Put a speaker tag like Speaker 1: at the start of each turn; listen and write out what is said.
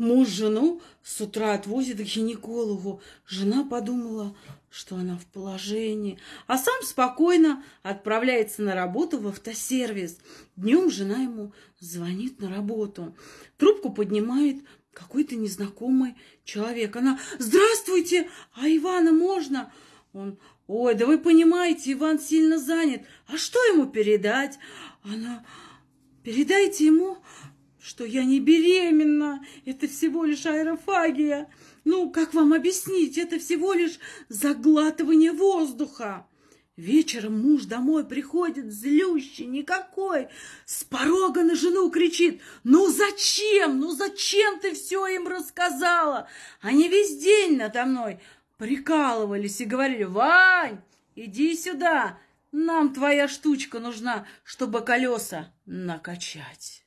Speaker 1: Муж жену с утра отвозит к гинекологу. Жена подумала, что она в положении, а сам спокойно отправляется на работу в автосервис. Днем жена ему звонит на работу. Трубку поднимает какой-то незнакомый человек. Она «Здравствуйте! А Ивана можно?» Он «Ой, да вы понимаете, Иван сильно занят. А что ему передать?» Она «Передайте ему, что я не беременна, это всего лишь аэрофагия. Ну, как вам объяснить, это всего лишь заглатывание воздуха. Вечером муж домой приходит злющий, никакой, с порога на жену кричит, ну зачем, ну зачем ты все им рассказала? Они весь день надо мной прикалывались и говорили, Вань, иди сюда, нам твоя штучка нужна, чтобы колеса накачать.